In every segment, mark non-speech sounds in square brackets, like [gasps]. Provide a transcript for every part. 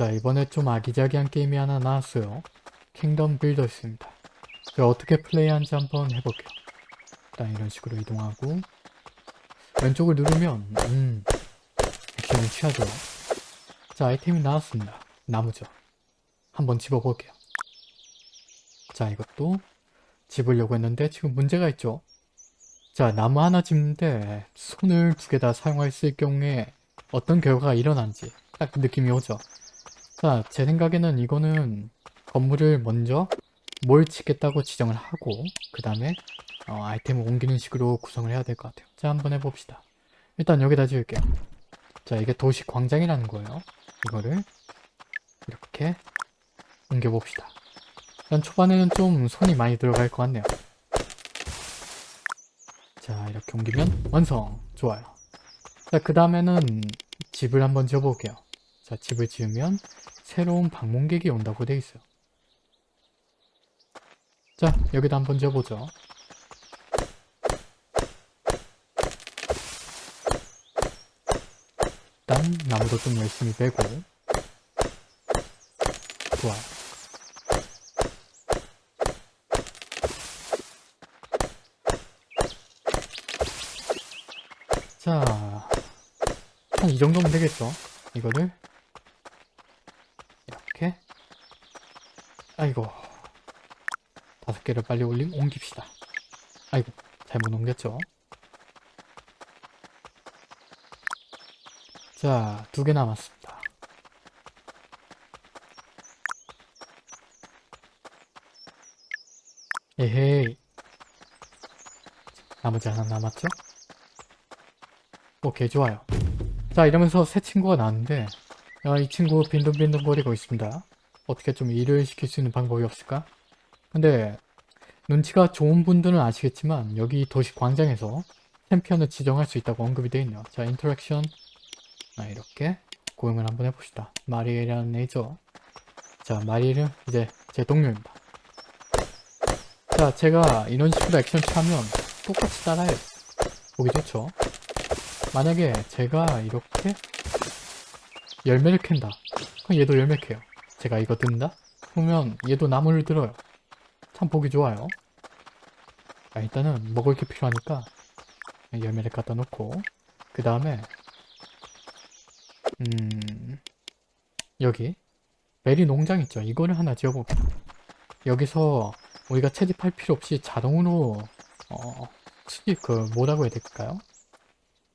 자 이번에 좀 아기자기한 게임이 하나 나왔어요. 킹덤 빌더스입니다. 제가 어떻게 플레이하는지 한번 해볼게요. 일단 이런 식으로 이동하고 왼쪽을 누르면 음 액션을 취하죠. 자 아이템이 나왔습니다. 나무죠. 한번 집어볼게요. 자 이것도 집으려고 했는데 지금 문제가 있죠. 자 나무 하나 집는데 손을 두 개 다 사용했을 경우에 어떤 결과가 일어난지 딱 느낌이 오죠. 자 제 생각에는 이거는 건물을 먼저 뭘 짓겠다고 지정을 하고 그 다음에 어, 아이템을 옮기는 식으로 구성을 해야 될 것 같아요. 자 한번 해봅시다. 일단 여기다 지을게요. 자 이게 도시 광장이라는 거예요. 이거를 이렇게 옮겨봅시다. 일단 초반에는 좀 손이 많이 들어갈 것 같네요. 자 이렇게 옮기면 완성! 좋아요. 자 그 다음에는 집을 한번 지어볼게요. 자 집을 지으면 새로운 방문객이 온다고 돼 있어요. 자 여기다 한번 지어보죠. 일단 나무도 좀 열심히 베고 좋아요. 자, 한 이 정도면 되겠죠? 이거를 이렇게 아이고 다섯 개를 빨리 올리 옮깁시다. 아이고 잘못 옮겼죠? 자, 두 개 남았습니다. 에헤이. 나머지 하나 남았죠? 오케이, 좋아요. 자, 이러면서 새 친구가 나왔는데, 아, 이 친구 빈둥빈둥 거리고 있습니다. 어떻게 좀 일을 시킬 수 있는 방법이 없을까? 근데, 눈치가 좋은 분들은 아시겠지만, 여기 도시 광장에서 챔피언을 지정할 수 있다고 언급이 되어 있네요. 자, interaction. 아, 이렇게 고용을 한번 해봅시다. 마리엘이라는 애죠. 자, 마리엘은 이제 제 동료입니다. 자, 제가 이런 식으로 액션 취하면 똑같이 따라해요. 보기 좋죠? 만약에 제가 이렇게 열매를 캔다. 그럼 얘도 열매 캐요. 제가 이거 든다? 그러면 얘도 나무를 들어요. 참 보기 좋아요. 아, 일단은 먹을 게 필요하니까 열매를 갖다 놓고 그 다음에 음 여기 베리 농장 있죠 이거를 하나 지어볼게요 여기서 우리가 채집할 필요 없이 자동으로 어 수집 그 뭐라고 해야 될까요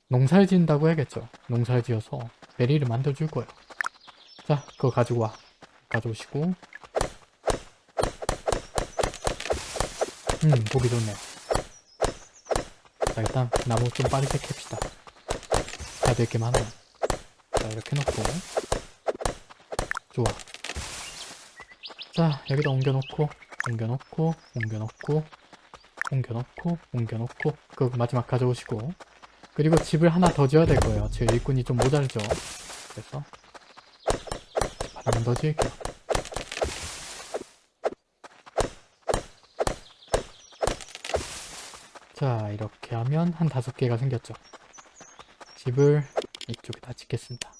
농사를 지은다고 해야겠죠 농사를 지어서 베리를 만들어 줄 거예요 자 그거 가지고 와 가져오시고. 음 보기 좋네요 자 일단 나무 좀 빠르게 캡시다. 해야 될게 많아요 자 이렇게 놓고. 좋아. 자 여기다 옮겨놓고 옮겨놓고 옮겨놓고 옮겨놓고 옮겨놓고. 그 마지막 가져오시고. 그리고 집을 하나 더 지어야 될 거예요. 제 일꾼이 좀 모자르죠. 그래서. 집 하나만 더 지을게요 자 이렇게 하면 한 다섯 개가 생겼죠. 집을 이쪽에다 짓겠습니다.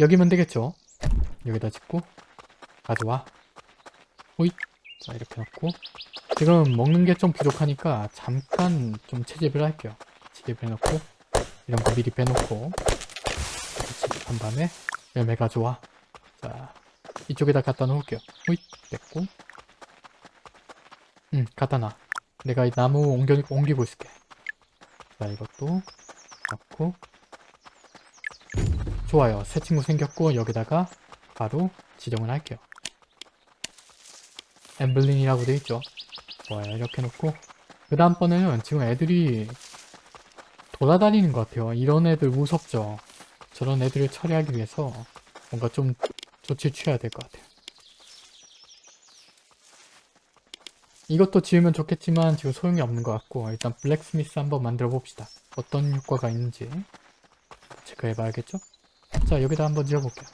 여기면 되겠죠? 여기다 짓고 가져와. 호잇. 자 이렇게 놓고. 지금 먹는 게 좀 부족하니까 잠깐 좀 채집을 할게요. 채집을 해놓고 이런 거 미리 빼놓고 채집한 다음에 열매 가져와. 자 이쪽에다 갖다 놓을게요. 호잇. 뺐고 응 갖다 놔. 내가 이 나무 옮겨, 옮기고 있을게. 자 이것도 넣고. 좋아요. 새 친구 생겼고 여기다가 바로 지정을 할게요. 엠블린이라고 되어 있죠? 좋아요. 이렇게 놓고. 그 다음번에는 지금 애들이 돌아다니는 것 같아요. 이런 애들 무섭죠? 저런 애들을 처리하기 위해서 뭔가 좀 조치를 취해야 될 것 같아요 이것도 지으면 좋겠지만 지금 소용이 없는 것 같고 일단 블랙스미스 한번 만들어 봅시다. 어떤 효과가 있는지 체크해 봐야겠죠? 자 여기다 한번 지어볼게요.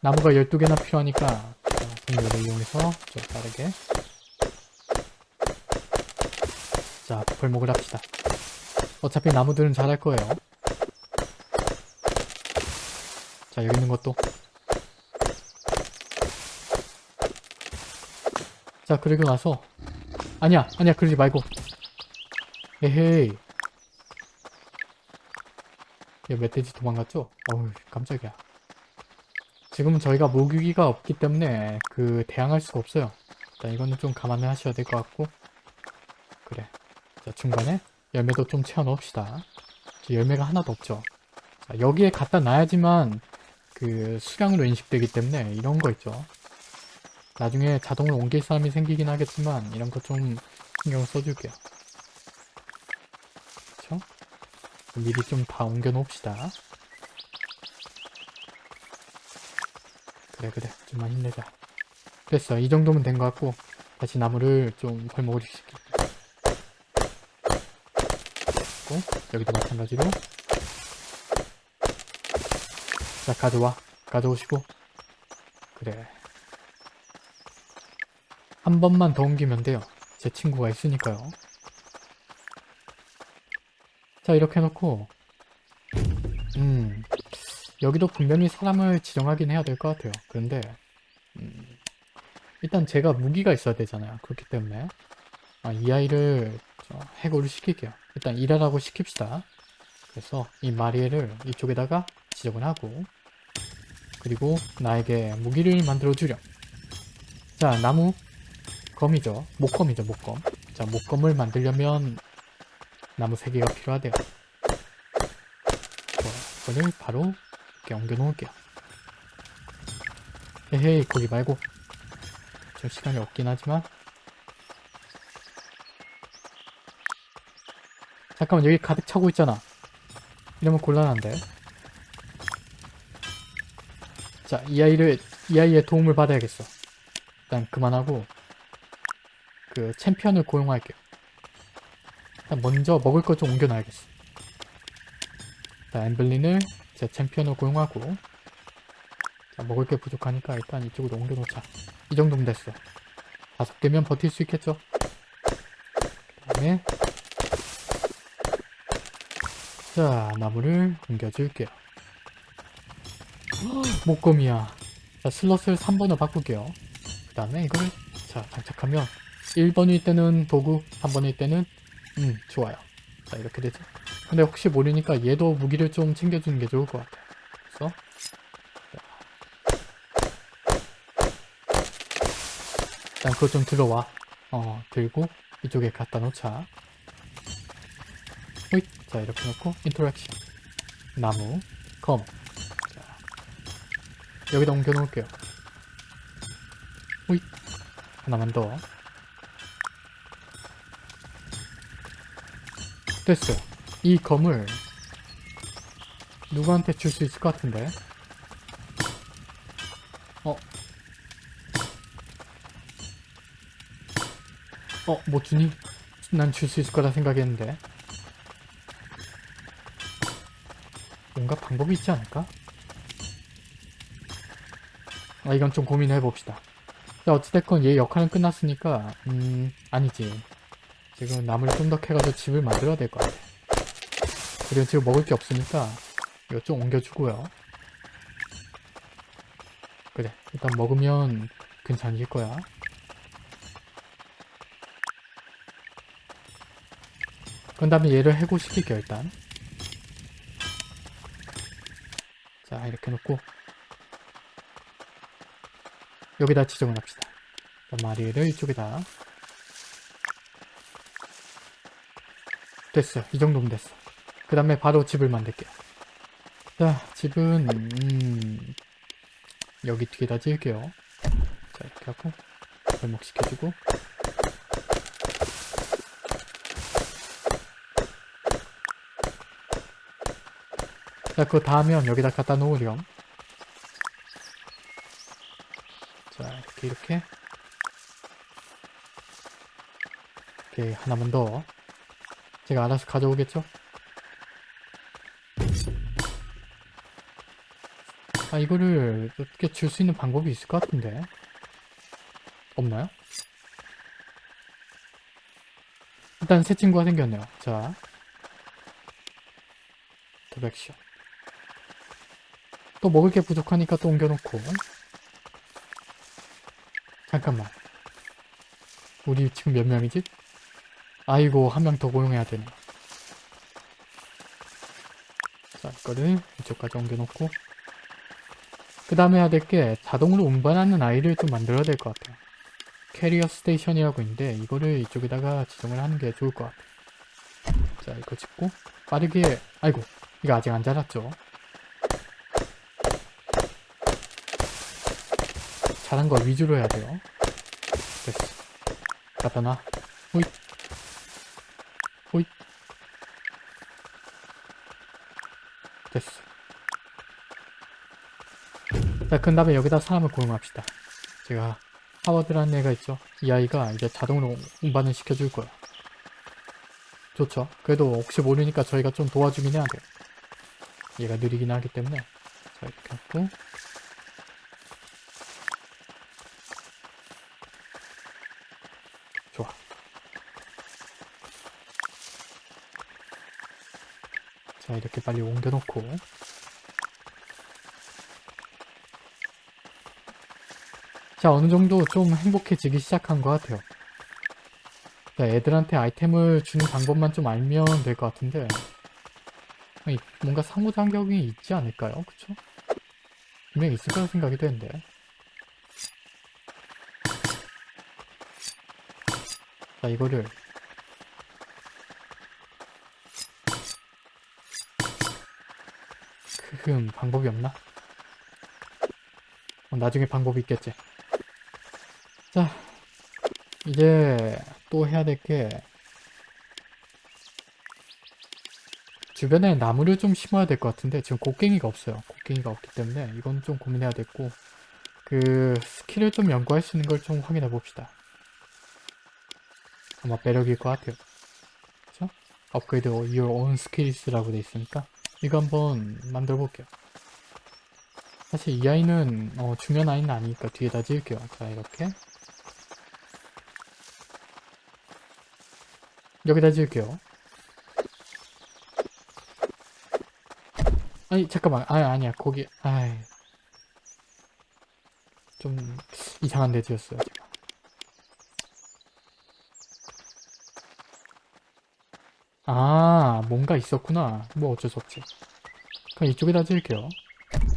나무가 12개나 필요하니까 공유를 이용해서 좀 빠르게 자 벌목을 합시다. 어차피 나무들은 잘할 거예요. 자 여기 있는 것도 자 그리고 나서. 아니야 아니야 그러지 말고. 에헤이. 얘 멧돼지 도망갔죠? 어우 깜짝이야. 지금은 저희가 모기가 없기 때문에 그 대항할 수가 없어요. 일단 이거는 좀 감안을 하셔야 될 것 같고. 그래. 자 중간에 열매도 좀 채워 넣읍시다. 열매가 하나도 없죠. 자 여기에 갖다 놔야지만 그 수량으로 인식되기 때문에 이런 거 있죠 나중에 자동으로 옮길 사람이 생기긴 하겠지만 이런 거 좀 신경 써줄게요. 그쵸? 미리 좀 다 옮겨 놓읍시다. 그래 그래. 좀만 힘내자. 됐어. 이 정도면 된 것 같고 다시 나무를 좀 헐먹을 시키고 여기도 마찬가지로. 자 가져와. 가져오시고. 그래 한 번만 더 옮기면 돼요. 제 친구가 있으니까요. 자 이렇게 해놓고 음 여기도 분명히 사람을 지정하긴 해야 될 것 같아요. 그런데 음, 일단 제가 무기가 있어야 되잖아요. 그렇기 때문에. 아, 이 아이를 저 해고를 시킬게요. 일단 일하라고 시킵시다. 그래서 이 마리에를 이쪽에다가 지정을 하고 그리고 나에게 무기를 만들어 주렴. 자 나무 검이죠. 목검이죠 목검. 자 목검을 만들려면 나무 3개가 필요하대요. 좋아 이거를 바로 이렇게 옮겨 놓을게요. 헤헤이 거기 말고. 좀 시간이 없긴 하지만. 잠깐만 여기 가득 차고 있잖아. 이러면 곤란한데. 자 이 아이를 이 아이의 도움을 받아야겠어. 일단 그만하고 그 챔피언을 고용할게요. 일단 먼저 먹을 것 좀 옮겨놔야겠어 자 엠블린을 제 챔피언을 고용하고 자 먹을 게 부족하니까 일단 이쪽으로 옮겨놓자. 이 정도면 됐어 다섯 개면 버틸 수 있겠죠? 그 다음에 자 나무를 옮겨줄게요. 목검이야. 자 슬롯을 3번으로 바꿀게요. 그 다음에 이걸 자 장착하면 1번일 때는 도구 3번일 때는 음 좋아요. 자 이렇게 되죠. 근데 혹시 모르니까 얘도 무기를 좀 챙겨주는 게 좋을 것 같아요. 그래서 일단 그거 좀 들어와. 어 들고 이쪽에 갖다 놓자. 호잇. 자 이렇게 놓고 interaction. 나무 검. 자, 여기다 옮겨 놓을게요. 호잇. 하나만 더 됐어요 이 검을 누구한테 줄 수 있을 것 같은데 어? 어, 뭐 주니? 난 줄 수 있을 거라 생각했는데 뭔가 방법이 있지 않을까? 아 이건 좀 고민해 봅시다 자 어찌됐건 얘 역할은 끝났으니까 음 아니지 지금 나무를 좀더 캐가지고 집을 만들어야 될 것 같아. 그리고 지금 먹을 게 없으니까 이거 좀 옮겨주고요. 그래 일단 먹으면 괜찮을 거야. 그 다음에 얘를 해고시킬게요 일단. 자 이렇게 놓고. 여기다 지정을 합시다. 마리를 이쪽에다 됐어. 이 정도면 됐어. 그 다음에 바로 집을 만들게요. 자 집은 음, 여기 뒤에다 지을게요. 자 이렇게 하고 발목시켜주고. 자 그거 다 하면 여기다 갖다 놓으렴. 자 이렇게 이렇게. 이렇게 하나만 더 제가 알아서 가져오겠죠? 아 이거를 어떻게 줄 수 있는 방법이 있을 것 같은데 없나요? 일단 새 친구가 생겼네요 자 도백션 또 먹을 게 부족하니까 또 옮겨놓고 잠깐만 우리 지금 몇 명이지? 아이고 한 명 더 고용해야 되네. 자 이거를 이쪽까지 옮겨놓고. 그 다음에 해야 될 게 자동으로 운반하는 아이를 좀 만들어야 될 것 같아요. carrier station이라고 있는데 이거를 이쪽에다가 지정을 하는 게 좋을 것 같아요. 자 이거 짓고 빠르게 아이고 이거 아직 안 자랐죠? 자란 거 위주로 해야 돼요. 됐어. 갖다 놔 호잇 됐어 자, 그 다음에 여기다 사람을 고용합시다. 제가 하워드라는 애가 있죠. 이 아이가 이제 자동으로 운반을 시켜줄 거야. 좋죠. 그래도 혹시 모르니까 저희가 좀 도와주긴 해야 돼요. 얘가 느리긴 하기 때문에. 자, 이렇게 하고. 좋아. 자, 이렇게 빨리 옮겨놓고. 자, 어느 정도 좀 행복해지기 시작한 것 같아요. 자, 애들한테 아이템을 주는 방법만 좀 알면 될 것 같은데 뭔가 상호작용이 있지 않을까요? 그쵸? 분명히 있을 거라 생각이 되는데 자, 이거를 크흠, 방법이 없나? 어, 나중에 방법이 있겠지. 자, 이제 또 해야 될 게 주변에 나무를 좀 심어야 될 것 같은데 지금 곡괭이가 없어요. 곡괭이가 없기 때문에 이건 좀 고민해야 됐고 그 skill을 좀 연구할 수 있는 걸 좀 확인해 봅시다. 아마 매력일 것 같아요. 그쵸? upgrade your own skills라고 돼 있으니까 이거 한번 만들어 볼게요. 사실 이 아이는 어, 중요한 아이는 아니니까 뒤에다 지을게요. 자 이렇게 여기다 지을게요. 아니 잠깐만. 아 아니야. 거기 아이. 좀 이상한 데 지었어요 제가. 아 뭔가 있었구나. 뭐 어쩔 수 없지. 그럼 이쪽에다 지을게요.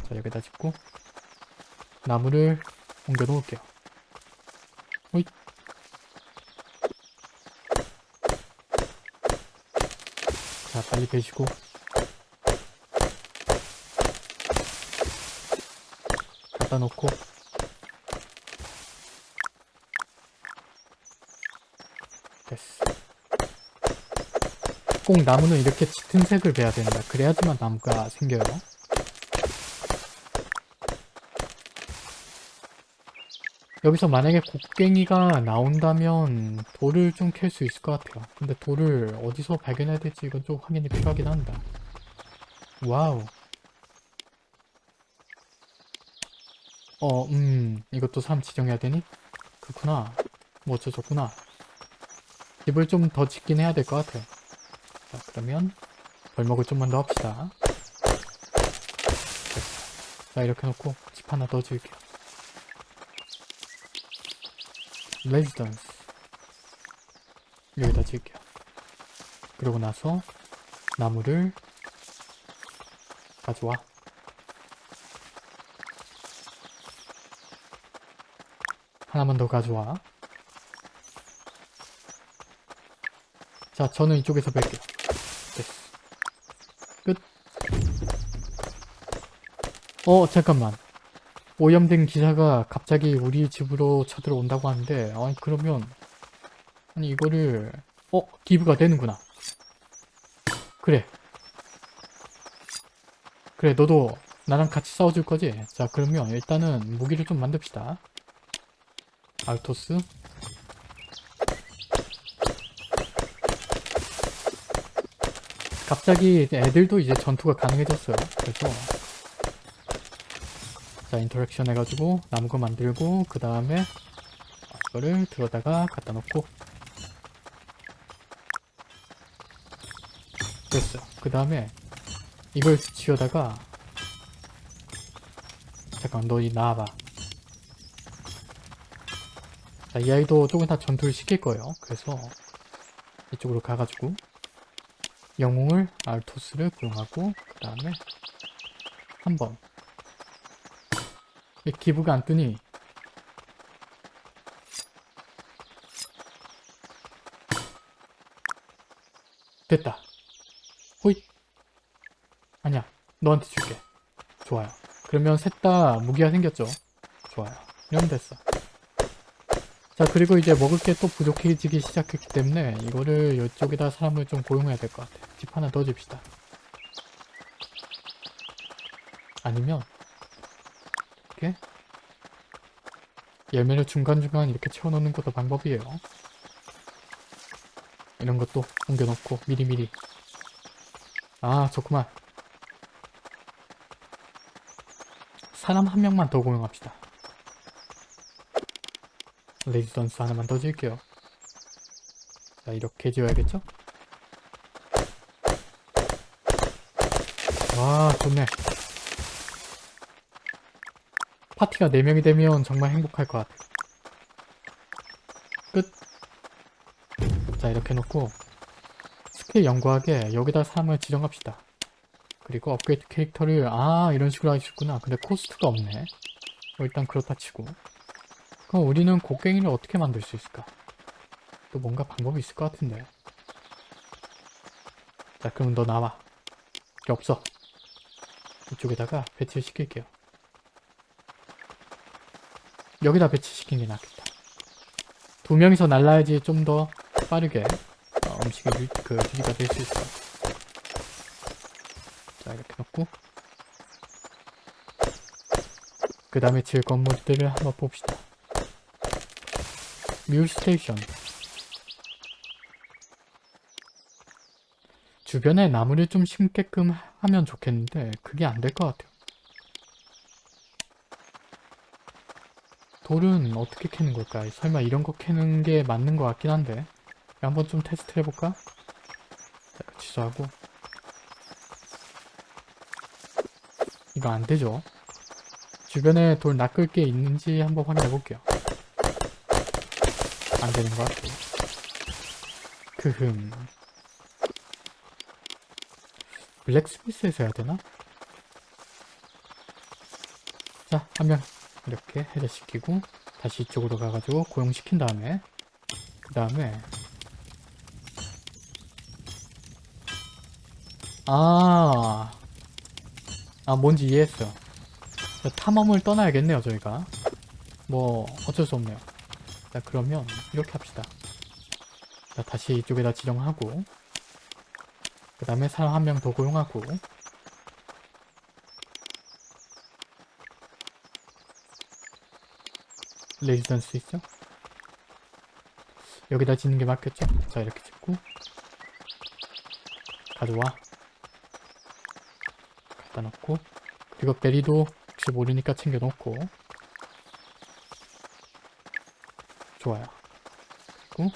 자 여기다 짓고 나무를 옮겨 놓을게요 자 빨리 베시고. 갖다 놓고. 됐어. 꼭 나무는 이렇게 짙은 색을 배야 된다. 그래야지만 나무가 생겨요 여기서 만약에 곡괭이가 나온다면 돌을 좀 캘 수 있을 것 같아요 근데 돌을 어디서 발견해야 될지 이건 좀 확인이 필요하긴 한다 와우 어, 음, 이것도 사람 지정해야 되니? 그렇구나. 뭐 어쩌저구나. 집을 좀 더 짓긴 해야 될 것 같아. 자, 그러면 벌목을 좀만 더 합시다. 자, 이렇게 놓고 집 하나 더 지을게요. 레지던스. 여기다 지을게요. 그러고 나서 나무를 가져와. 하나만 더 가져와. 자, 저는 이쪽에서 뵐게요. 됐어. 끝. 어, 잠깐만. 오염된 기사가 갑자기 우리 집으로 쳐들어온다고 하는데, 아니, 그러면, 아니, 이거를, 어, 기부가 되는구나. 그래. 그래, 너도 나랑 같이 싸워줄 거지? 자, 그러면 일단은 무기를 좀 만듭시다. 알토스 갑자기 애들도 이제 전투가 가능해졌어요 그래서 자 인터랙션 해가지고 나무거 만들고 그 다음에 이거를 들어다가 갖다 놓고 됐어요 그 다음에 이걸 지어다가 잠깐 너이 나와봐. 자, 이 아이도 조금 다 전투를 시킬 거예요. 그래서 이쪽으로 가가지고 영웅을 알토스를 고용하고 그 다음에 한번 기부가 안 뜨니 됐다. 호잇. 아니야. 너한테 줄게. 좋아요. 그러면 셋 다 무기가 생겼죠? 좋아요. 이러면 됐어. 자 그리고 이제 먹을 게 또 부족해지기 시작했기 때문에 이거를 이쪽에다 사람을 좀 고용해야 될 것 같아. 집 하나 더 줍시다. 아니면 이렇게 열매를 중간중간 이렇게 채워넣는 것도 방법이에요. 이런 것도 옮겨놓고 미리미리. 아 좋구만. 사람 한 명만 더 고용합시다. 레지던스 하나만 더 지을게요. 자 이렇게 지어야겠죠? 와 좋네 파티가 4명이 되면 정말 행복할 것 같아 끝. 자 이렇게 놓고 스킬 연구하게 여기다 사람을 지정합시다. 그리고 upgrade character를 아 이런 식으로 하셨구나. 근데 cost가 없네. 뭐 일단 그렇다 치고. 그럼 우리는 곡괭이를 어떻게 만들 수 있을까? 또 뭔가 방법이 있을 것 같은데. 자 그럼 너 나와. 없어 이쪽에다가 배치를 시킬게요 여기다 배치시킨 게 낫겠다 두 명이서 날라야지 좀 더 빠르게 어, 음식이 유, 그 유지가 될 수 있어. 자 이렇게 놓고 그 다음에 지을 건물들을 한번 봅시다. mule station 주변에 나무를 좀 심게끔 하면 좋겠는데 그게 안 될 것 같아요. 돌은 어떻게 캐는 걸까? 설마 이런 거 캐는 게 맞는 것 같긴 한데 한번 좀 테스트 해볼까? 자, 취소하고 이거 안 되죠? 주변에 돌 낚을 게 있는지 한번 확인해 볼게요 안 되는 것 같고 크흠 블랙스미스에서 해야 되나? 자, 한 명 이렇게 해제시키고 다시 이쪽으로 가가지고 고용시킨 다음에 그 다음에 아, 아 뭔지 이해했어요. 자, 탐험을 떠나야겠네요 저희가. 뭐 어쩔 수 없네요. 자 그러면 이렇게 합시다. 자 다시 이쪽에다 지정하고 그 다음에 사람 한 명 더 고용하고 레지던스 있죠? 여기다 짓는 게 맞겠죠? 자 이렇게 짓고. 가져와. 갖다 놓고. 그리고 베리도 혹시 모르니까 챙겨 놓고. 좋아요. 그리고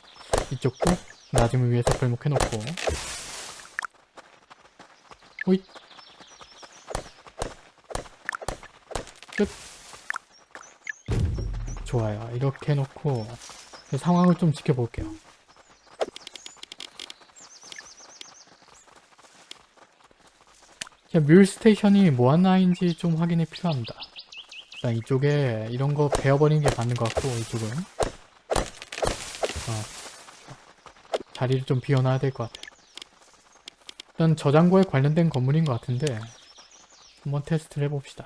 이쪽도 나중을 위해서 벌목해 놓고. 호잇. 끝 좋아요 이렇게 해놓고 상황을 좀 지켜볼게요 뮬 스테이션이 뭐 하나인지 좀 확인이 필요합니다. 일단 이쪽에 이런 거 베어버리는 게 맞는 것 같고 이쪽은 어, 자리를 좀 비워놔야 될 것 같아요. 일단 저장고에 관련된 건물인 것 같은데 한번 테스트를 해봅시다.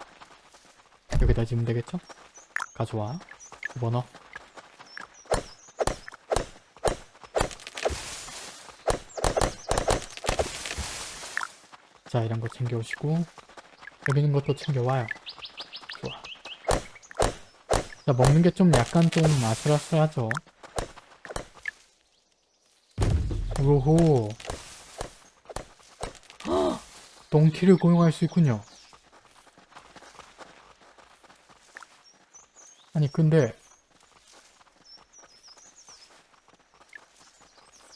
여기다 지으면 되겠죠? 가져와. 집어넣어. 자 이런 거 챙겨오시고 여기 있는 것도 챙겨와요. 좋아. 자 먹는 게 좀 약간 좀 아슬아슬하죠? 오호 동키를 고용할 수 있군요. 아니 근데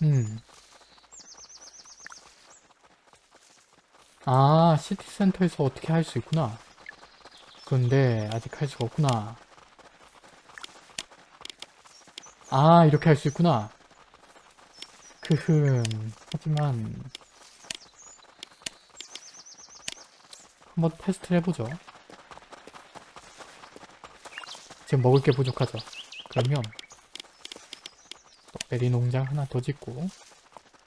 음 아, 시티센터에서 어떻게 할 수 있구나. 그런데 아직 할 수가 없구나. 아 이렇게 할 수 있구나. 크흠 하지만 한번 테스트를 해보죠. 지금 먹을 게 부족하죠. 그러면 베리 농장 하나 더 짓고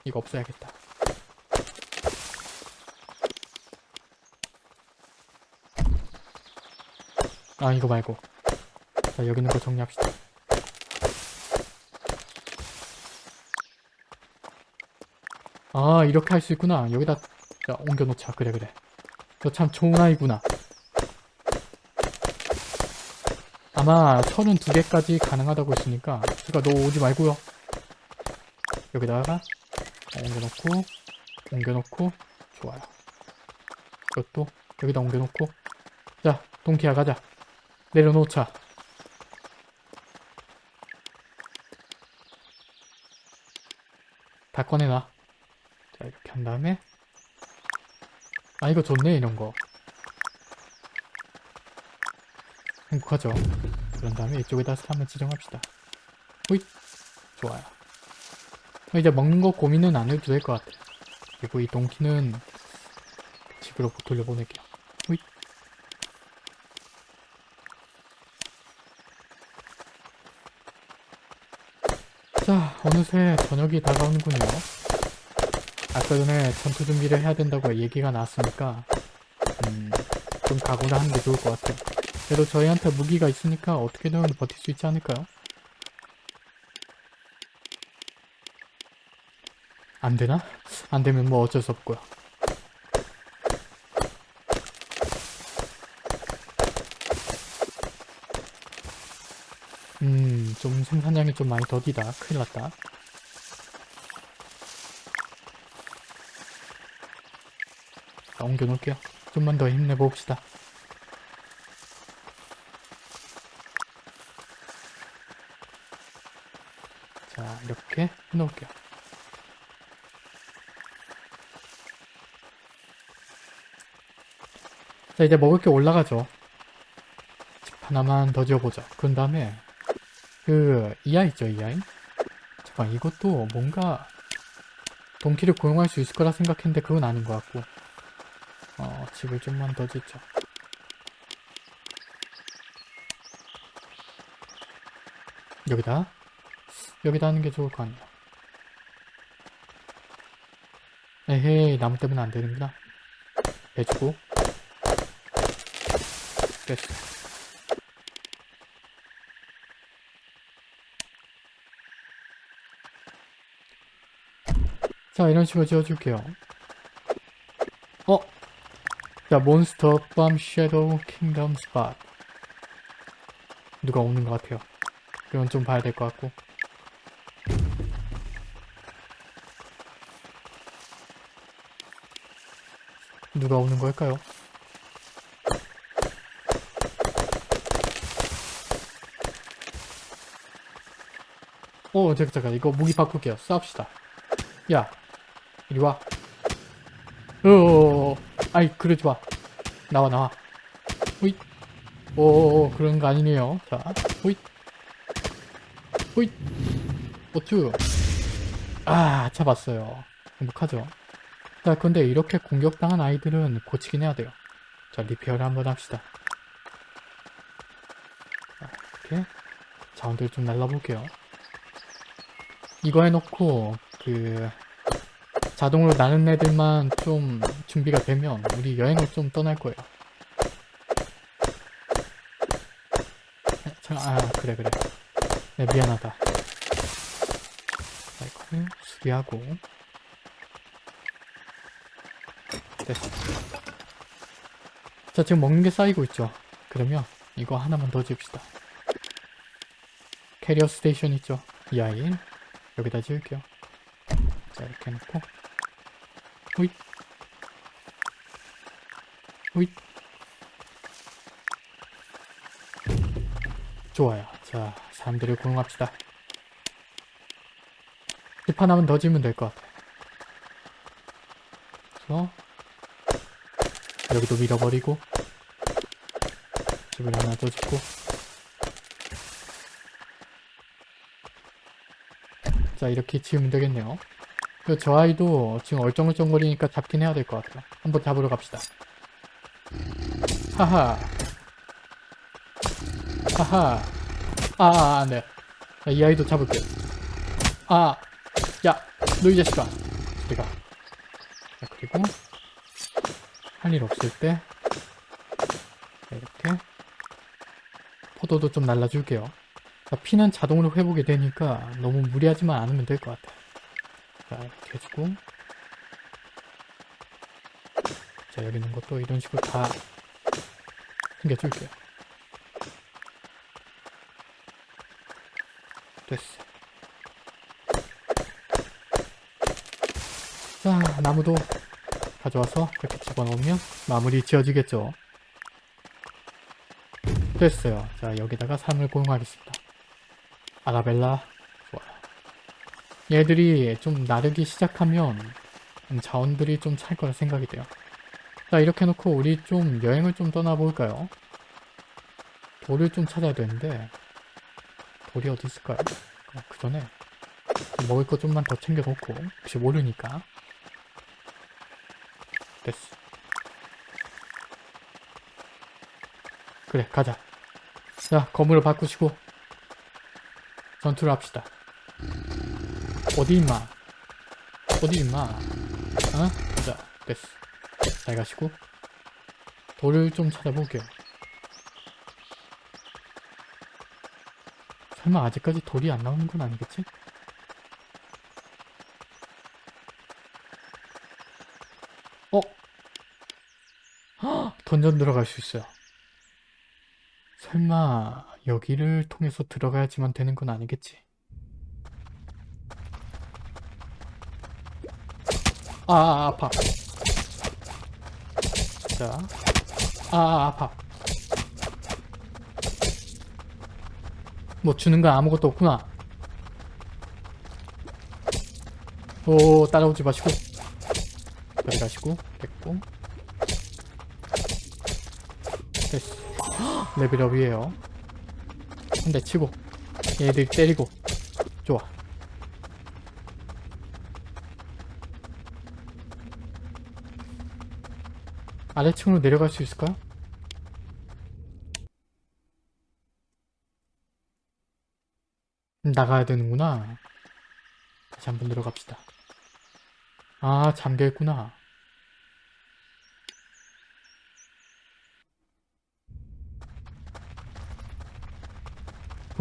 이거 없애야겠다. 아 이거 말고 자 여기 있는 거 정리합시다. 아 이렇게 할 수 있구나. 여기다 자, 옮겨놓자. 그래 그래. 너 참 좋은 아이구나. 아마 32개까지 가능하다고 했으니까 제가 너 오지 말고요. 여기다가 옮겨놓고 옮겨놓고 좋아요. 이것도 여기다 옮겨놓고 자 동키야 가자. 내려놓자. 다 꺼내놔. 자 이렇게 한 다음에 아 이거 좋네 이런 거 행복하죠 그런 다음에 이쪽에다 한번 지정합시다 호잇 좋아요 이제 먹는 거 고민은 안 해도 될 것 같아요 그리고 이 동키는 집으로 돌려보낼게요 호잇 자 어느새 저녁이 다가오는군요 아까 전에 전투 준비를 해야 된다고 얘기가 나왔으니까 음, 좀 각오를 하는 게 좋을 것 같아요. 그래도 저희한테 무기가 있으니까 어떻게든 버틸 수 있지 않을까요? 안 되나? 안 되면 뭐 어쩔 수 없고요. 음, 좀 생산량이 좀 많이 더디다. 큰일 났다. 자, 옮겨 놓을게요. 좀만 더 힘내봅시다. 자, 이렇게 해놓을게요. 자, 이제 먹을 게 올라가죠. 집 하나만 더 지어보자. 그런 다음에, 그, 이 아이 있죠, 이 아이? 잠깐, 이것도 뭔가, 동키를 고용할 수 있을 거라 생각했는데 그건 아닌 것 같고. 어, 집을 좀만 더 짓죠. 여기다 여기다 하는 게 좋을 것 같네요. 에헤이 나무 때문에 안 되는구나. 해주고 됐어. 자 이런 식으로 지어줄게요. 어? 자, 몬스터 밤 섀도우 킹덤 스팟 누가 오는 것 같아요. 그건 좀 봐야 될 것 같고 누가 오는 걸까요? 어, 잠깐, 잠깐. 이거 무기 바꿀게요. 싸웁시다. 야, 이리 와. 어어어어. 아이, 그러지 마. 나와, 나와. 호잇. 오, 그런 거 아니네요. 자, 호잇. 호잇. 어쭈. 아, 잡았어요. 행복하죠? 자, 근데 이렇게 공격당한 아이들은 고치긴 해야 돼요. 자, 리페어를 한번 합시다. 자, 이렇게. 자원들 좀 날라볼게요. 이거 해놓고, 그, 자동으로 나는 애들만 좀 준비가 되면 우리 여행을 좀 떠날 거예요. 자, 아 그래 그래. 네 미안하다. 자 이거를 수리하고 됐어. 자 지금 먹는 게 쌓이고 있죠. 그러면 이거 하나만 더 지읍시다. carrier station 있죠. 이 아이 여기다 지을게요. 자 이렇게 해놓고. 호잇. 호잇. 좋아요. 자 사람들을 고용합시다. 집 하나만 더 지으면 될 것 같아 그래서 여기도 밀어버리고 집을 하나 더 짓고 자 이렇게 지으면 되겠네요. 그저 아이도 지금 얼쩡얼쩡거리니까 잡긴 해야 될 것 같아요. 한번 잡으러 갑시다. 하하. 하하. 아아 안돼 자, 이 아이도 잡을게요. 아야 너 이 자식아. 저리가. 자 그리고 할 일 없을 때 자, 이렇게 포도도 좀 날라줄게요 자, 피는 자동으로 회복이 되니까 너무 무리하지만 않으면 될 것 같아요. 자 이렇게 해주고 자 여기 있는 것도 이런 식으로 다 챙겨줄게요. 됐어 자 나무도 가져와서 이렇게 집어넣으면 마무리 지어지겠죠? 됐어요. 자 여기다가 산을 고용하겠습니다 아라벨라. 좋아요 얘들이 좀 나르기 시작하면 음, 자원들이 좀 찰 거라 생각이 돼요. 자 이렇게 놓고 우리 좀 여행을 좀 떠나볼까요? 돌을 좀 찾아야 되는데 돌이 어디 있을까요? 어, 그 전에 먹을 거 좀만 더 챙겨 놓고 혹시 모르니까. 됐어. 그래 가자. 자 건물을 바꾸시고 전투를 합시다. 어디 임마? 어디 임마? 어? 자. 됐어. 잘 가시고. 돌을 좀 찾아볼게요. 설마 아직까지 돌이 안 나오는 건 아니겠지? 어? 헉, 던전 들어갈 수 있어요. 설마 여기를 통해서 들어가야지만 되는 건 아니겠지? 아, 아 아파. 자, 아, 아 아파. 뭐 주는 건 아무것도 없구나. 오 따라오지 마시고. 여기 가시고 됐고. 됐어. 헉, 레벨업이에요 한 대 치고 얘들 때리고. 좋아. 아래층으로 내려갈 수 있을까요? 나가야 되는구나. 다시 한번 들어갑시다. 아 잠겨있구나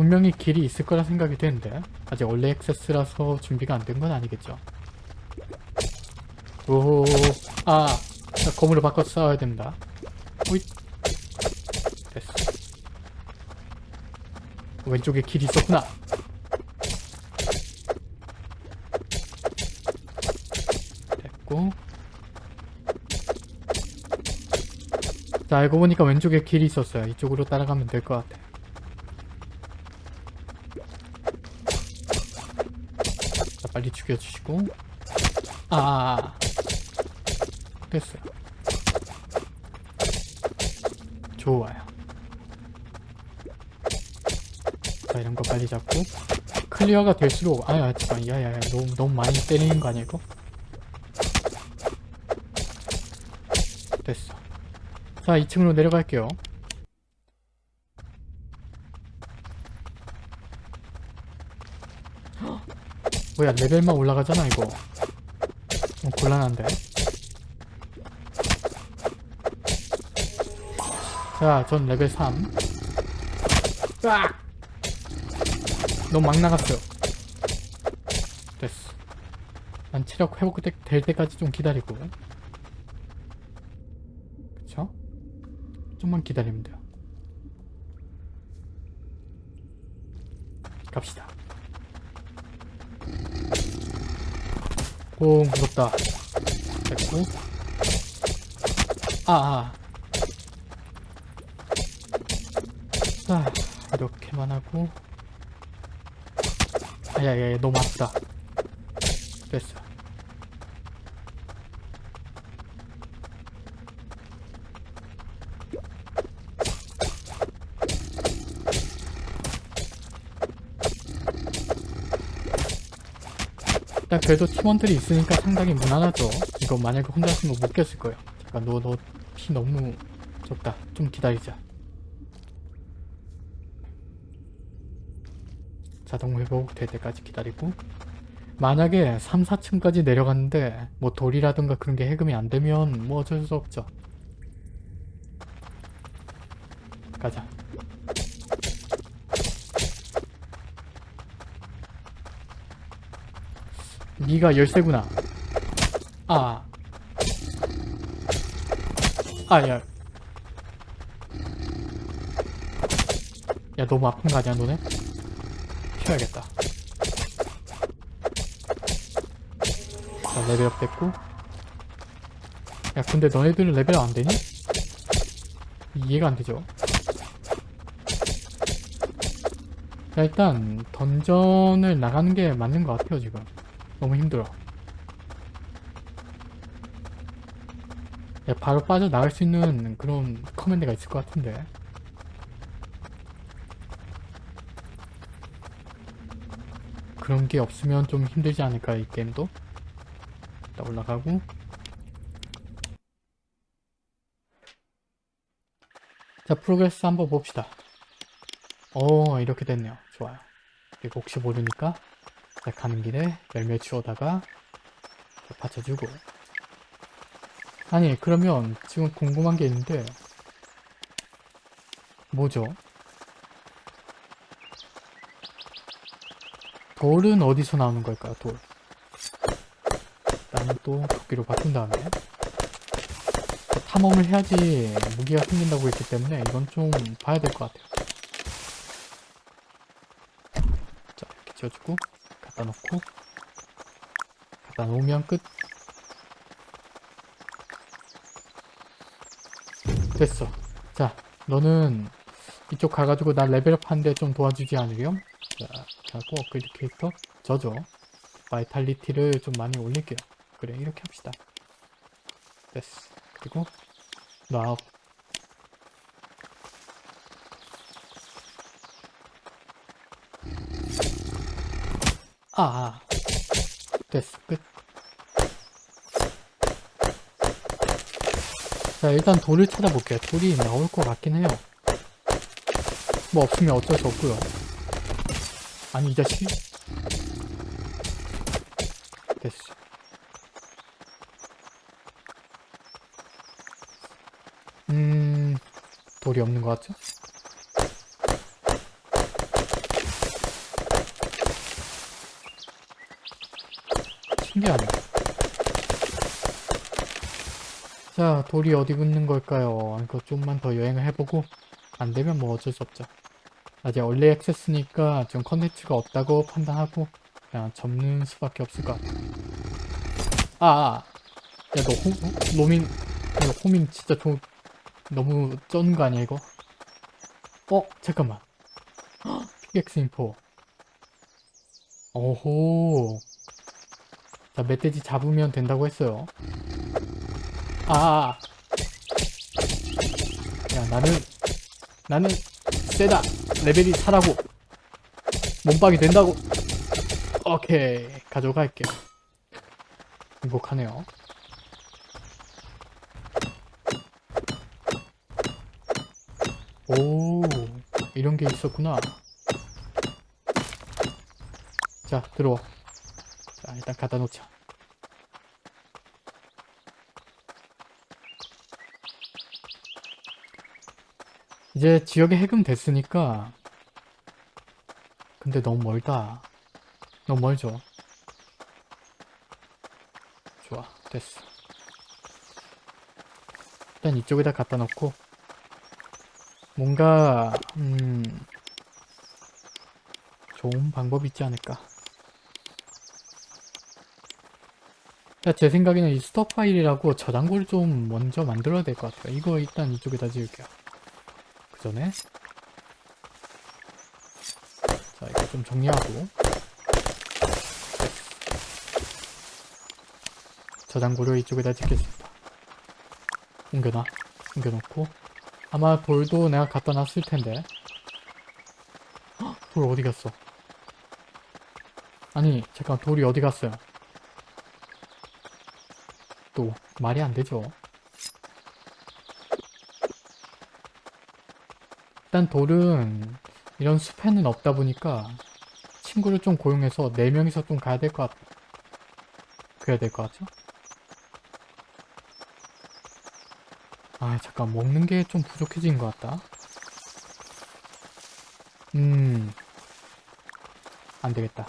분명히 길이 있을 거라 생각이 되는데 아직 원래 액세스라서 준비가 안 된 건 아니겠죠. 오호. 아 자, 검으로 바꿔서 싸워야 됩니다. 오잇 됐어. 왼쪽에 길이 있었구나. 됐고. 자 알고 보니까 왼쪽에 길이 있었어요. 이쪽으로 따라가면 될 것 같아 빨리 죽여주시고. 아, 아, 아. 됐어요. 좋아요. 자 이런 거 빨리 잡고. clear가 될수록 아야 잠깐 야야야 너무 너무 많이 때리는 거 아니야 이거? 됐어. 자 2층으로 내려갈게요 뭐야 레벨만 올라가잖아 이거 어, 곤란한데 자, 전 레벨 3. 으악! 너무 막 나갔어요. 됐어. 난 체력 회복 될 때까지 좀 기다리고. 그쵸? 좀만 기다리면 돼요. 갑시다. 오, 무섭다. 됐고. 아, 아. 자, 이렇게만 하고 아야야 너무 아프다 됐어 일단 그래도 팀원들이 있으니까 상당히 무난하죠. 이거 만약에 혼자였으면 못 깼을 거예요. 잠깐 너 너 피 너무 적다. 좀 기다리자. 자동 회복 될 때까지 기다리고 만약에 3, 4층까지 내려갔는데 뭐 돌이라든가 그런 게 해금이 안 되면 뭐 어쩔 수 없죠. 가자. 네가 열쇠구나. 아. 아, 야. 야, 너무 아픈 거 아니야, 너네? 쉬어야겠다. 자, level up 됐고. 야, 근데 너네들은 level up 안 되니? 이해가 안 되죠? 자, 일단, dungeon을 나가는 게 맞는 것 같아요, 지금. 너무 힘들어. 야, 바로 빠져나갈 수 있는 그런 command가 있을 것 같은데. 그런 게 없으면 좀 힘들지 않을까, 이 게임도? 일단 올라가고. 자, progress 한번 봅시다. 오, 이렇게 됐네요. 좋아요. 그리고 혹시 모르니까 자, 가는 길에 열매 주워다가 자, 받쳐주고 아니 그러면 지금 궁금한 게 있는데 뭐죠? 돌은 어디서 나오는 걸까요? 돌 일단은 또 도끼로 바꾼 다음에 탐험을 해야지 무기가 생긴다고 했기 때문에 이건 좀 봐야 될 것 같아요 자 이렇게 지어주고 갖다 놓고 갖다 놓으면 끝. 됐어. 자 너는 이쪽 가가지고 나 level up 하는데 좀 도와주지 않으렴? 자 하고 upgrade character 저죠 vitality를 좀 많이 올릴게요. 그래 이렇게 합시다. 됐어. 그리고 너 아, 아. 됐어 끝. 자 일단 돌을 찾아볼게요. 돌이 나올 것 같긴 해요. 뭐 없으면 어쩔 수 없고요. 아니 이 자식이 됐어. 음 돌이 없는 것 같죠? 신기하네 자 돌이 어디 붙는 걸까요? 이거 좀만 더 여행을 해보고 안되면 뭐 어쩔 수 없죠 아직 early access니까 좀 컨텐츠가 없다고 판단하고 그냥 접는 수밖에 없을 것 같아 아, 아. 야너 로밍 이거 homing 진짜 좀 너무 쩐 거 아니야 이거? 어? 잠깐만 [gasps] 피격스 info 오호 자 멧돼지 잡으면 된다고 했어요. 아, 야 나는 나는 세다. 레벨이 차라고. 몸빵이 된다고. 오케이. 가져갈게. 행복하네요. 오 이런 게 있었구나. 자 들어와 자 일단 갖다 놓자 이제 지역에 해금 됐으니까 근데 너무 멀다. 너무 멀죠? 좋아 됐어. 일단 이쪽에다 갖다 놓고 뭔가 음 좋은 방법이 있지 않을까 제 생각에는 이 스톱 파일이라고 저장고를 좀 먼저 만들어야 될 것 같아요. 이거 일단 이쪽에다 지을게요. 그 전에. 자 이거 좀 정리하고. 저장고를 이쪽에다 짓겠습니다. 옮겨놔. 옮겨놓고. 아마 돌도 내가 갖다 놨을 텐데. 헉, 돌 어디 갔어? 아니 잠깐 돌이 어디 갔어요 말이 안 되죠. 일단 돌은 이런 숲에는 없다 보니까 친구를 좀 고용해서 4명이서 좀 가야 될 것 같아. 그래야 될 것 같죠? 아 잠깐 먹는 게 좀 부족해진 것 같다. 음... 안 되겠다.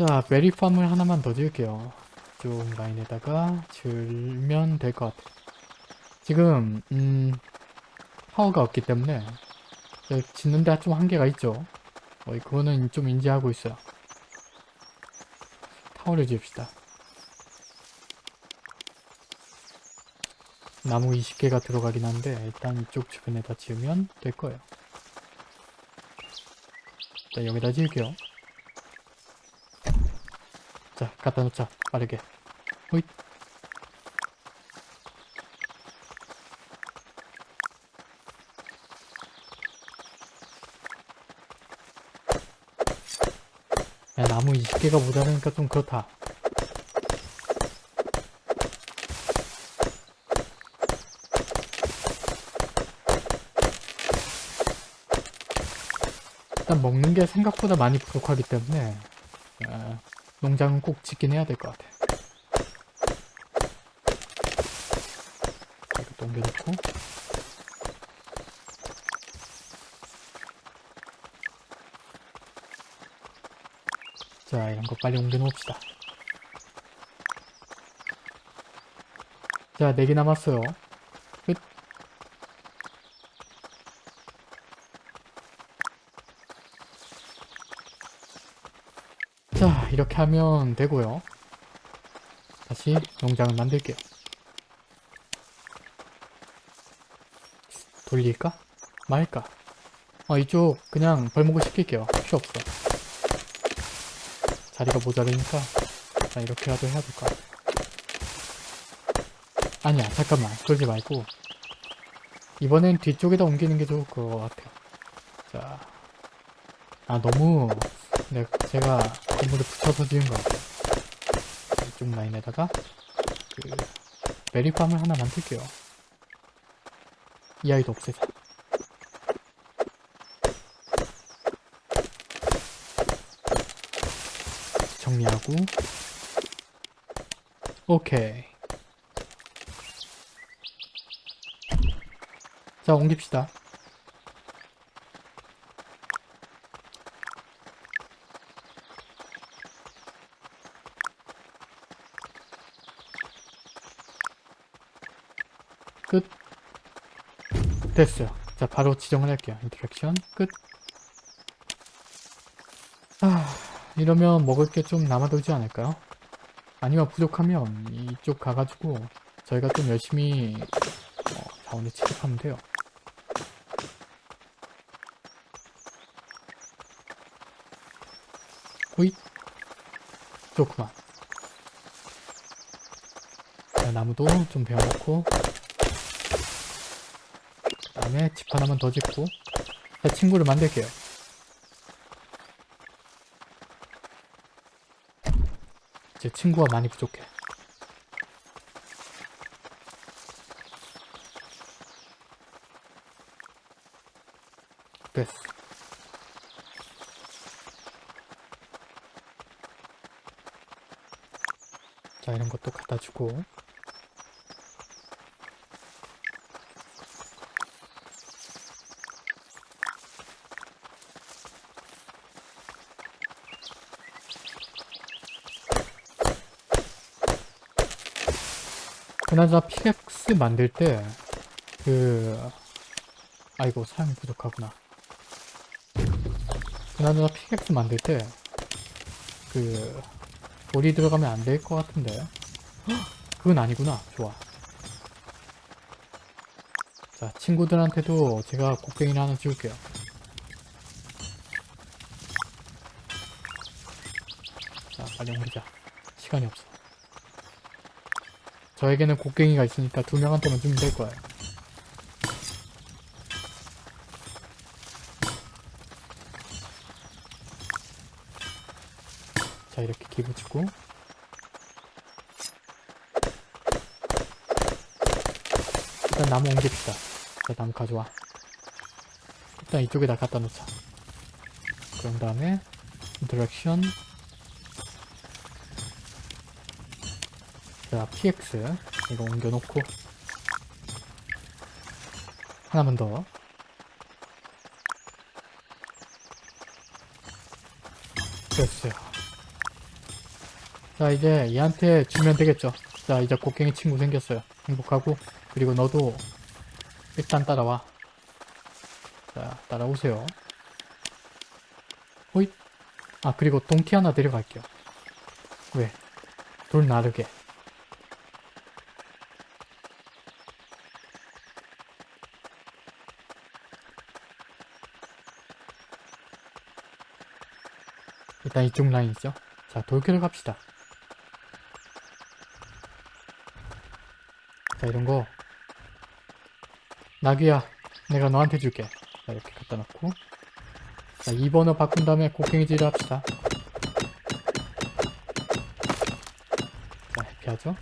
자, 베리팜을 하나만 더 지을게요. 쪽 라인에다가 지으면 될 것 같아요. 지금 음... 파워가 없기 때문에 네, 짓는 데가 좀 한계가 있죠. 어, 그거는 좀 인지하고 있어요. 타워를 지읍시다. 나무 20개가 들어가긴 한데 일단 이쪽 주변에다 지으면 될 거예요. 자 여기다 지을게요. 자 갖다 놓자 빠르게. 호잇. 야, 나무 20개가 모자라니까 좀 그렇다. 일단 먹는 게 생각보다 많이 부족하기 때문에 어, 농장은 꼭 짓긴 해야 될 것 같아. 이것도 옮겨놓고 자 이런 거 빨리 옮겨놓읍시다. 자 4개 남았어요. 끝. 자 이렇게 하면 되고요. 다시 농장을 만들게요. 돌릴까? 말까? 어 이쪽 그냥 벌목을 시킬게요. 필요 없어. 자리가 모자르니까 자 이렇게라도 해야 될것 같아. 아니야 잠깐만. 그러지 말고. 이번엔 뒤쪽에다 옮기는 게 좋을 것 같아요. 자. 아 너무 네, 제가 건물을 붙여서 지은 것 같아요. 이쪽 라인에다가 그 메리팜을 하나 만들게요. 이 아이도 없애자. 정리하고 오케이. 자 옮깁시다. 끝. 됐어요. 자, 바로 지정을 할게요. 인터랙션 끝. 아, 이러면 먹을 게 좀 남아돌지 않을까요? 아니면 부족하면 이쪽 가가지고 저희가 좀 열심히 어, 자원을 취급하면 돼요. 호잇. 좋구만. 자, 나무도 좀 베어놓고 그 다음에 집 하나만 더 짓고 제 친구를 만들게요. 제 친구가 많이 부족해. 됐어. 자 이런 것도 갖다 주고 그나저나 피렉스 만들 때, 그, 아이고, 사용이 부족하구나. 그나저나 피렉스 만들 때, 그, 돌이 들어가면 안 될 것 같은데. 헉, 그건 아니구나. 좋아. 자, 친구들한테도 제가 곡괭이를 하나 지울게요. 자, 빨리 옮기자. 시간이 없어. 저에게는 곡괭이가 있으니까 두 명한테만 주면 될 거야. 자, 이렇게 기부 찍고. 일단 나무 옮깁시다. 자, 나무 가져와. 일단 이쪽에다 갖다 놓자. 그런 다음에, 인터랙션. 자, PX 이거 옮겨놓고 하나만 더 됐어요. 자, 이제 얘한테 주면 되겠죠. 자, 이제 곡괭이 친구 생겼어요. 행복하고 그리고 너도 일단 따라와. 자, 따라오세요. 호잇. 아, 그리고 동티 하나 데려갈게요. 왜? 돌 나르게. 일단 이쪽 라인이죠. 자, 돌캐로 갑시다. 자, 이런 거. 나귀야, 내가 너한테 줄게. 자, 이렇게 갖다 놓고. 자, 2번호 바꾼 다음에 곡괭이질을 합시다. 자, 해피하죠?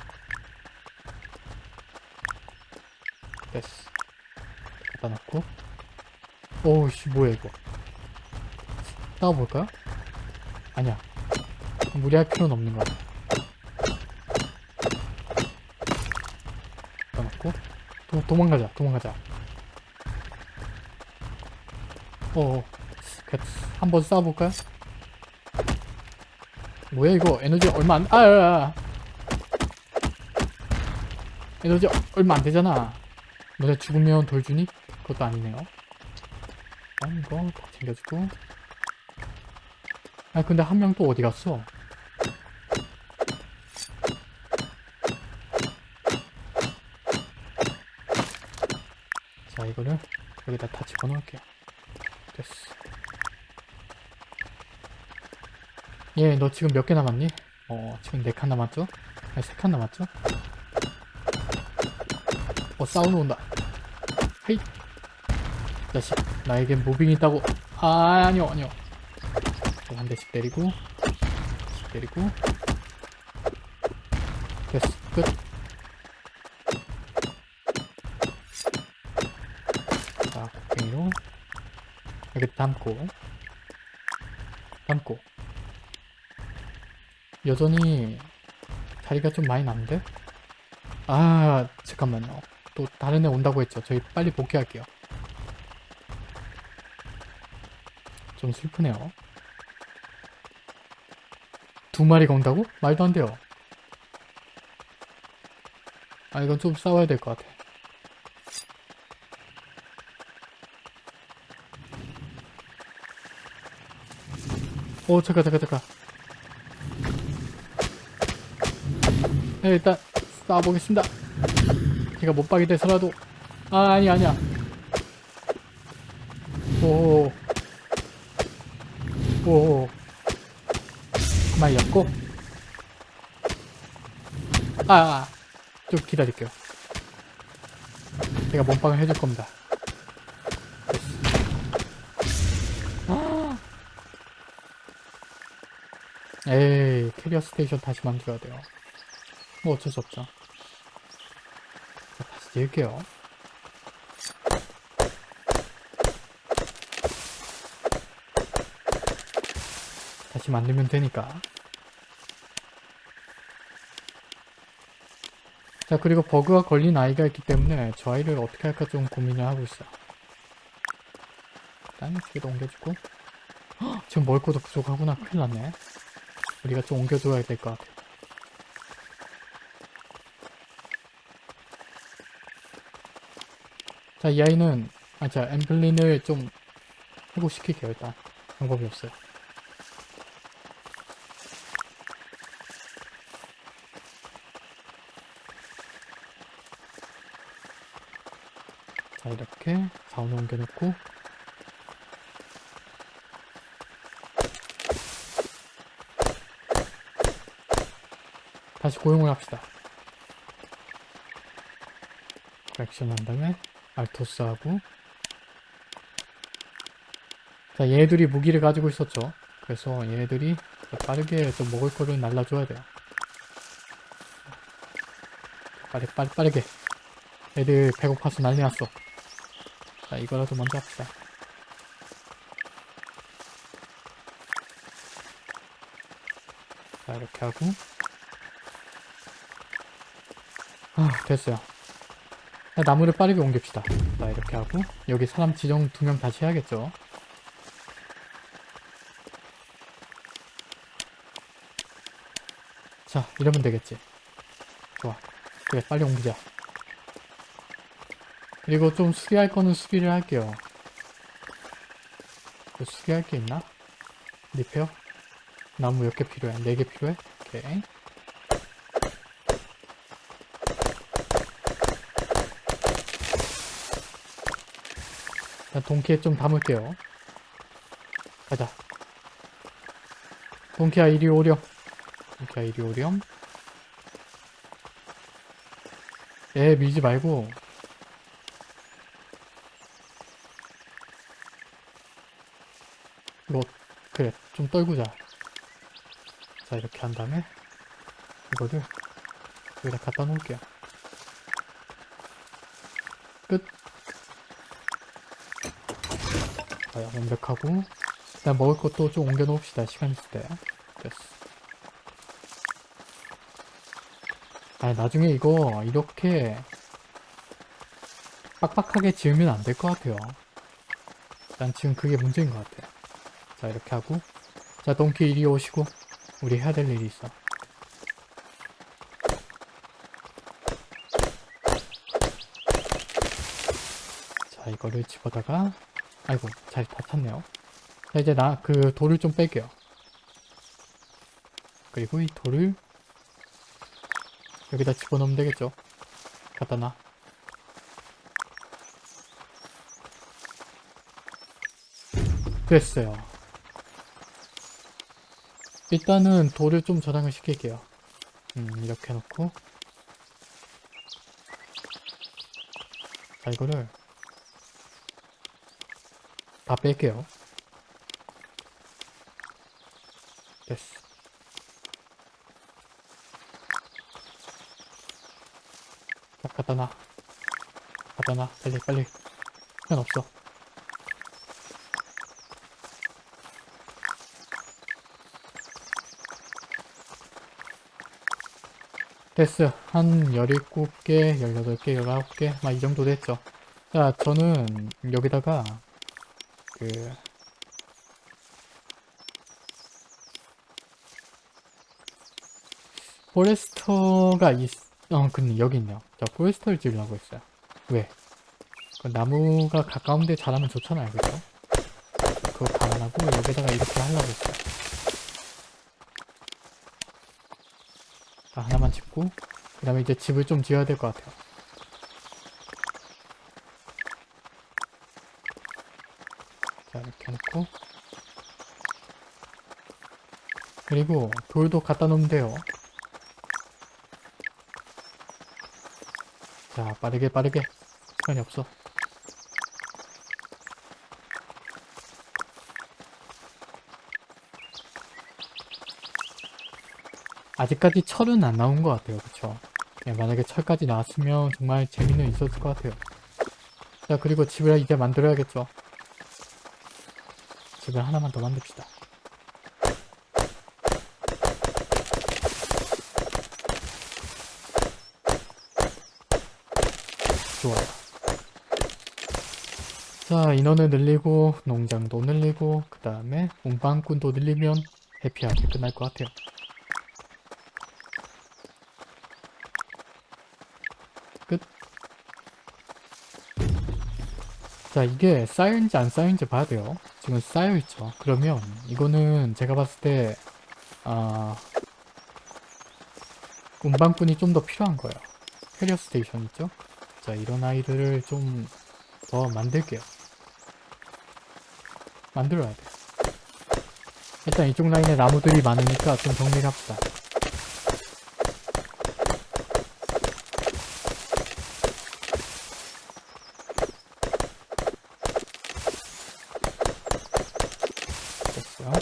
됐어. 갖다 놓고. 오우씨, 뭐야, 이거. 싸워볼까요? 아니야. 무리할 필요는 없는. 갖다 놓고. 도, 도망가자, 도망가자. 어어. 한번 싸워볼까요? 뭐야 이거 에너지 얼마 안.. 아, 아, 아. 에너지 어- 얼마 안 되잖아 너네 죽으면 돌 주니? 그것도 아니네요 아 이거 다 챙겨주고 아 근데 한 명 또 어디 갔어? 자 이거를 여기다 다 집어넣을게요 됐어 예, 너 지금 몇 개 남았니? 어, 지금 네 칸 남았죠? 아니, 세 칸 남았죠? 어, 싸우러 온다. 헤이! 자식, 나에겐 무빙이 있다고. 아, 아니요, 아니요. 자, 한 대씩 때리고, 씩 때리고. 됐어, 끝. 자, 곡괭이로 여기 담고, 담고. 여전히 자리가 좀 많이 남는데? 아 잠깐만요 또 다른 애 온다고 했죠 저희 빨리 복귀할게요 좀 슬프네요 두 마리가 온다고? 말도 안 돼요 아 이건 좀 싸워야 될 것 같아 오 잠깐 잠깐 잠깐 네, 일단 쏴보겠습니다. 제가 못 박이 돼서라도 아 아니 아니야. 오. 오. 한 마리 잡고 아, 아. 좀 기다릴게요. 제가 몸빵을 해줄 겁니다. 아. 에이 carrier station 다시 만들어야 돼요. 뭐 어쩔 수 없죠. 자, 다시 낼게요. 다시 만들면 되니까. 자 그리고 버그가 걸린 아이가 있기 때문에 저 아이를 어떻게 할까 좀 고민을 하고 있어. 일단 뒤에도 옮겨주고 헉, 지금 먹을 것도 부족하구나 큰일 났네. 우리가 좀 옮겨줘야 될 것 같아. 자, 이 아이는, 아, 자, 엠블린을 좀 회복시킬게요, 일단. 방법이 없어요. 자, 이렇게 자원 옮겨놓고, 다시 고용을 합시다. 액션 한 다음에 알토스하고. 자 얘들이 무기를 가지고 있었죠. 그래서 얘들이 빠르게 좀 먹을 거를 날라줘야 돼요. 빠르, 빠르, 빠르게. 애들 배고파서 난리 났어. 자, 이거라도 먼저 합시다. 자, 이렇게 하고. 아, 됐어요. 자, 나무를 빠르게 옮깁시다. 자, 이렇게 하고. 여기 사람 지정 두 명 다시 해야겠죠. 자, 이러면 되겠지. 좋아. 그래, 빨리 옮기자. 그리고 좀 수리할 거는 수리를 할게요. 뭐 수리할 게 있나? 리페어? 나무 몇 개 필요해? 네개 필요해? 오케이. 자, 동키에 좀 담을게요. 가자. 동키야, 이리 오렴. 동키야, 이리 오렴. 애 밀지 말고 이거 그래 좀 떨구자. 자 이렇게 한 다음에 이거를 여기다 갖다 놓을게요. 끝. 자야 완벽하고. 일단 먹을 것도 좀 옮겨 놓읍시다 시간 있을 때. 됐어. 아 나중에 이거 이렇게 빡빡하게 지으면 안 될 것 같아요. 난 지금 그게 문제인 것 같아 자 이렇게 하고. 자 동키 이리 오시고. 우리 해야 될 일이 있어. 자 이거를 집어다가. 아이고 잘 다 찼네요. 자 이제 나 그 돌을 좀 뺄게요. 그리고 이 돌을 여기다 집어넣으면 되겠죠? 갖다 놔. 됐어요 일단은 돌을 좀 저장을 시킬게요. 음 이렇게 해놓고. 자 이거를 다 뺄게요. 됐어. 자 갖다 놔. 갖다 놔. 빨리 빨리. 시간 없어 됐어요. 한 17개, 18개, 19개, 막 이 정도 됐죠. 자, 저는 여기다가 그 포레스터가 있, 어, 근데 여기 있네요. 자, 포레스터를 지으려고 했어요. 왜? 그 나무가 가까운 데 자라면 좋잖아요, 그죠? 그거 감안하고 여기다가 이렇게 하려고 했어요. 자, 하나만 짓고 그 다음에 이제 집을 좀 지어야 될 것 같아요. 자, 이렇게 해놓고 그리고 돌도 갖다 놓으면 돼요. 자, 빠르게 빠르게 시간이 없어. 아직까지 철은 안 나온 것 같아요. 그쵸? 네, 만약에 철까지 나왔으면 정말 재미는 있었을 것 같아요. 자, 그리고 집을 이제 만들어야겠죠. 집을 하나만 더 만듭시다. 좋아요. 자, 인원을 늘리고, 농장도 늘리고, 그 다음에 운반꾼도 늘리면 해피하게 끝날 것 같아요. 자, 이게 쌓여있는지 안 쌓여있는지 봐야 돼요. 지금 쌓여있죠. 그러면 이거는 제가 봤을 때, 아, 운반꾼이 좀 더 필요한 거예요. carrier station 있죠? 자, 이런 아이들을 좀 더 만들게요. 만들어야 돼. 일단 이쪽 라인에 나무들이 많으니까 좀 정리를 합시다. 됐어요.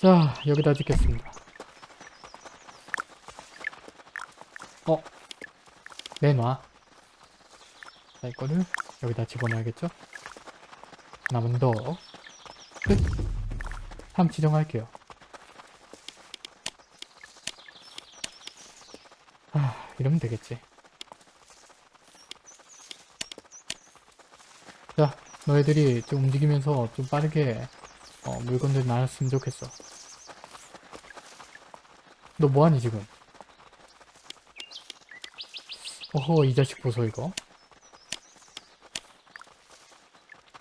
자, 여기다 짓겠습니다. 어? 내놔. 자 이거를 여기다 집어넣어야겠죠? 하나만 더끝. 다음 지정할게요. 아 이러면 되겠지. 자 너희들이 좀 움직이면서 좀 빠르게 어, 물건들 나눴으면 좋겠어 너 뭐하니 지금? 어허 이 자식 보소 이거.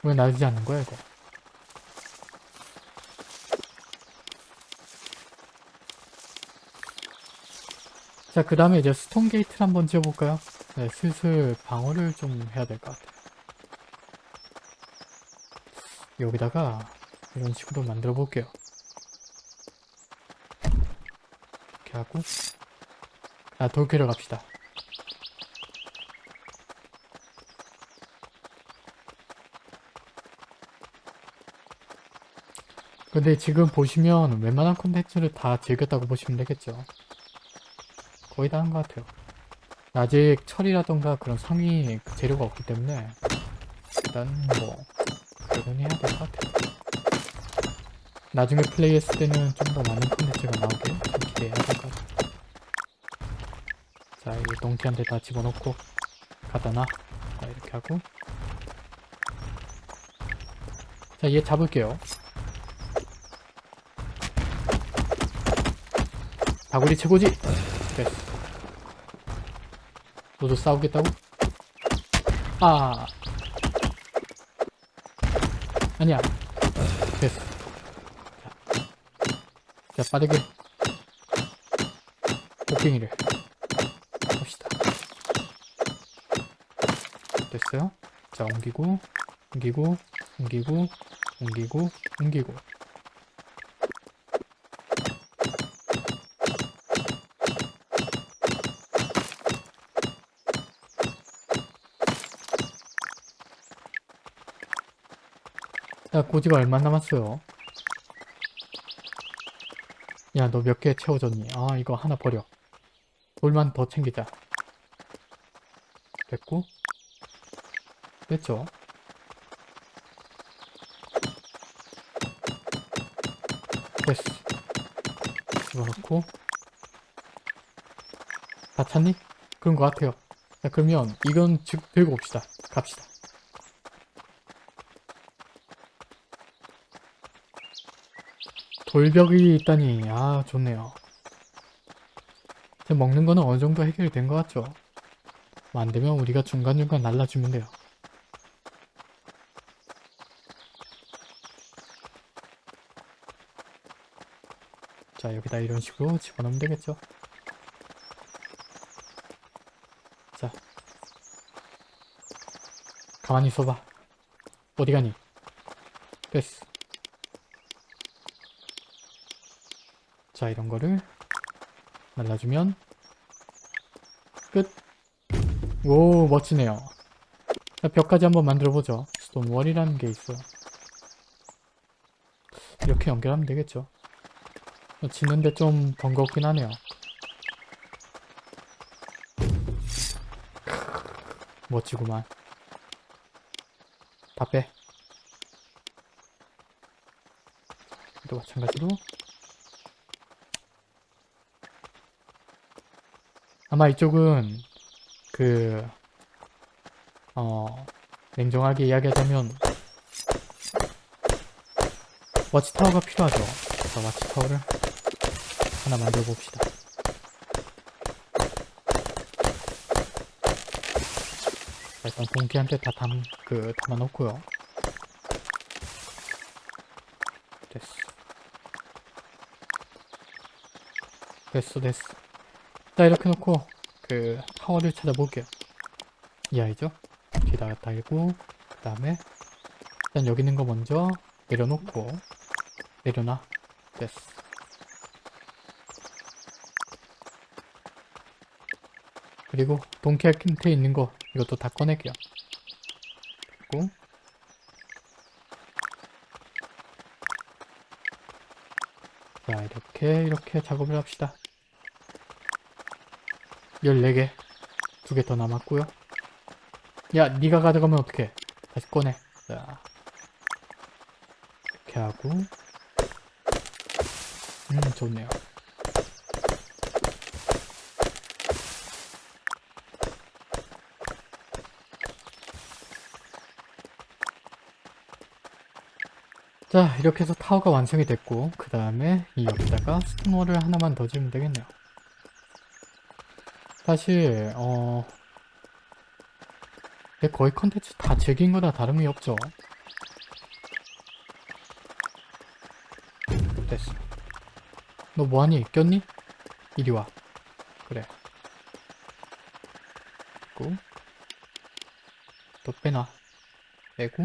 왜 놔주지 않는 거야 이거? 자 그 다음에 이제 스톤 게이트를 한번 지어볼까요? 네 슬슬 방어를 좀 해야 될 것 같아요. 여기다가 이런 식으로 만들어 볼게요 하고. 아 돌캐러 갑시다. 근데 지금 보시면 웬만한 콘텐츠를 다 즐겼다고 보시면 되겠죠. 거의 다 한 것 같아요. 아직 철이라던가 그런 상위 그 재료가 없기 때문에 일단 뭐 그건 해야 될 것 같아요 나중에 플레이했을 때는 좀 더 많은 콘텐츠가 나오길 좀 기대해야 될 것 같아요 자이 동키한테 다 집어넣고 갖다 놔 자, 이렇게 하고 자 얘 잡을게요 다구리 최고지! 됐어. 너도 싸우겠다고? 아. 아니야. 됐어. 자, 자 빠르게. 곡괭이를. 합시다. 됐어요. 자, 옮기고, 옮기고, 옮기고, 옮기고, 옮기고. 야 고지가 얼마 남았어요? 야 너 몇 개 채워졌니? 아 이거 하나 버려. 돌만 더 챙기자. 됐고. 됐죠? 됐어. 집어넣고. 다 찼니? 그런 것 같아요. 자 그러면 이건 즉 들고 옵시다. 갑시다 돌벽이 있다니. 아 좋네요. 먹는 거는 어느 정도 해결이 된것 같죠? 뭐 안되면 우리가 중간중간 날라주면 돼요. 자 여기다 이런 식으로 집어넣으면 되겠죠? 자. 가만히 있어봐. 어디 가니? 됐어 자 이런 거를 날라주면 끝! 오 멋지네요. 자 벽까지 한번 만들어보죠. 스톤월이라는 게 있어. 이렇게 연결하면 되겠죠. 짓는데 좀 번거롭긴 하네요. 멋지구만. 다 빼. 또 마찬가지로 아마 이쪽은 그 어, 냉정하게 이야기하자면 와치타워가 필요하죠. 자, 와치타워를 하나 만들어 봅시다. 자, 일단 동기한테 다 담, 그, 담아놓고요. 됐어. 됐어, 됐어. 자, 이렇게 놓고, 그, 타워를 찾아볼게요. 이 아이죠? 뒤에다가 달고, 그 다음에, 일단 여기 있는 거 먼저 내려놓고, 내려놔. 됐어. 그리고 동키아 킨트에 있는 거 이것도 다 꺼낼게요. 그리고 자 이렇게 이렇게 작업을 합시다. 14개. 두 개 더 남았고요. 야, 네가 가져가면 어떡해. 다시 꺼내. 자. 이렇게 하고. 음, 좋네요. 자, 이렇게 해서 타워가 완성이 됐고, 그 다음에 이 여기다가 스톤월을 하나만 더 지으면 되겠네요. 사실, 어, 내 거의 컨텐츠 다 즐긴 거나 다름이 없죠. 됐어. 너 뭐하니? 꼈니? 이리 와. 그래. 있고. 또 빼놔. 빼고.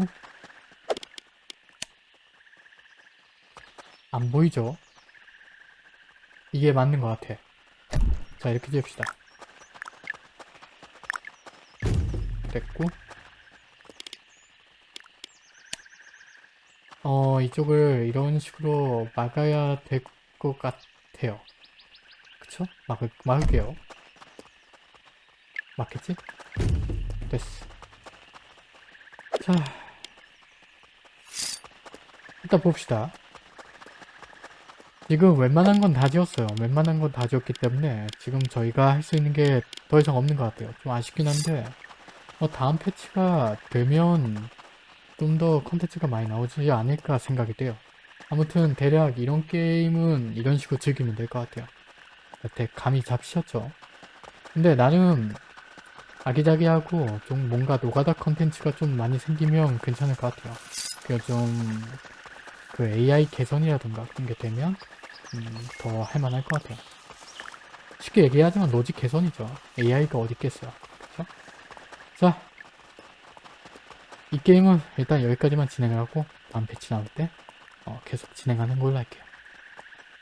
안 보이죠? 이게 맞는 것 같아. 자, 이렇게 지읍시다. 됐고. 어, 이쪽을 이런 식으로 막아야 될 것 같아요. 그쵸? 막을, 막을게요. 맞겠지? 됐어. 자. 일단 봅시다. 지금 웬만한 건 다 지었어요. 웬만한 건 다 지었기 때문에 지금 저희가 할 수 있는 게 더 이상 없는 것 같아요. 좀 아쉽긴 한데 어, 다음 패치가 되면 좀 더 컨텐츠가 많이 나오지 않을까 생각이 돼요. 아무튼 대략 이런 게임은 이런 식으로 즐기면 될 것 같아요. 여태 감이 잡히셨죠? 근데 나름 아기자기하고 좀 뭔가 노가다 컨텐츠가 좀 많이 생기면 괜찮을 것 같아요. 그좀그 AI 개선이라던가 그런 게 되면 음, 더 할만할 것 같아요. 쉽게 얘기하자면 로직 개선이죠. AI가 어디 있겠어요. 그쵸? 자, 이 게임은 일단 여기까지만 진행하고 다음 패치 나올 때 어, 계속 진행하는 걸로 할게요.